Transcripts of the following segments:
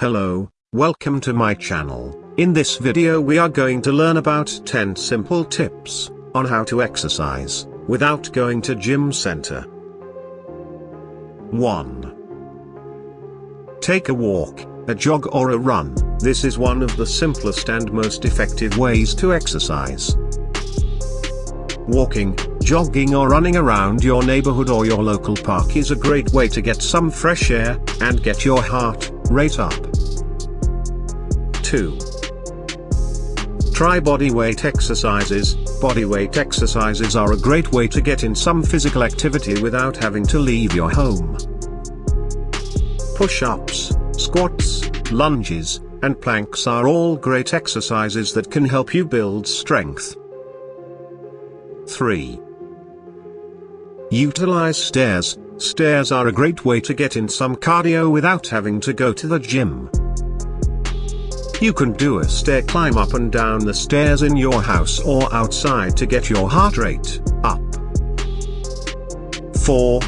Hello, welcome to my channel. In this video we are going to learn about 10 simple tips on how to exercise without going to gym center. 1. Take a walk, a jog or a run. This is one of the simplest and most effective ways to exercise. Walking, jogging or running around your neighborhood or your local park is a great way to get some fresh air, and get your heart rate up. 2. Try body weight exercises. Body weight exercises are a great way to get in some physical activity without having to leave your home. Push-ups, squats, lunges, and planks are all great exercises that can help you build strength. 3. Utilize stairs. Stairs are a great way to get in some cardio without having to go to the gym. You can do a stair climb up and down the stairs in your house or outside to get your heart rate up. 4.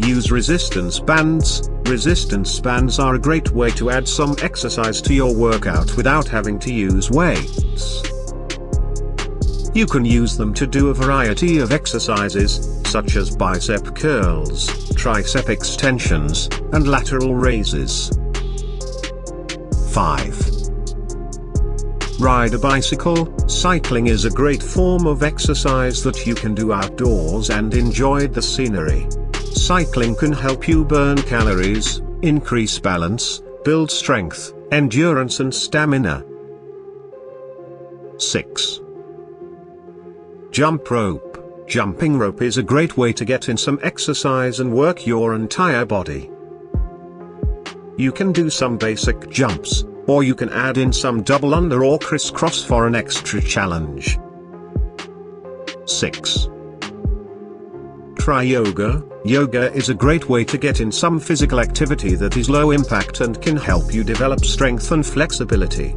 Use resistance bands. Resistance bands are a great way to add some exercise to your workout without having to use weights. You can use them to do a variety of exercises, such as bicep curls, tricep extensions, and lateral raises. 5. Ride a bicycle. Cycling is a great form of exercise that you can do outdoors and enjoy the scenery. Cycling can help you burn calories, increase balance, build strength, endurance and stamina. 6. Jump rope. Jumping rope is a great way to get in some exercise and work your entire body. You can do some basic jumps, or you can add in some double under or crisscross for an extra challenge. 6. Try yoga. Yoga is a great way to get in some physical activity that is low impact and can help you develop strength and flexibility.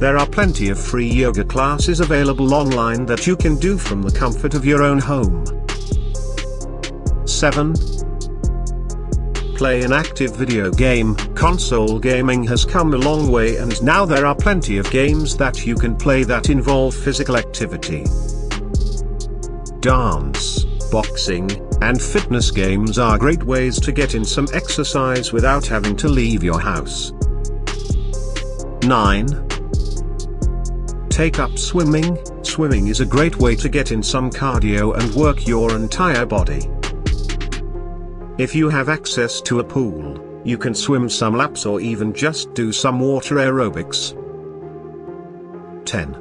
There are plenty of free yoga classes available online that you can do from the comfort of your own home. 7. Play an active video game. Console gaming has come a long way and now there are plenty of games that you can play that involve physical activity. Dance, boxing, and fitness games are great ways to get in some exercise without having to leave your house. 9. Take up swimming. Swimming is a great way to get in some cardio and work your entire body. If you have access to a pool, you can swim some laps or even just do some water aerobics. 10.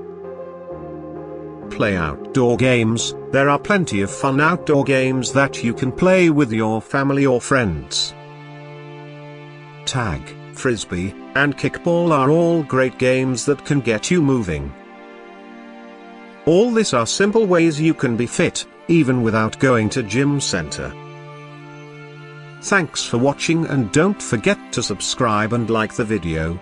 Play outdoor games. There are plenty of fun outdoor games that you can play with your family or friends. Tag, frisbee, and kickball are all great games that can get you moving. All this are simple ways you can be fit, even without going to gym center. Thanks for watching and don't forget to subscribe and like the video.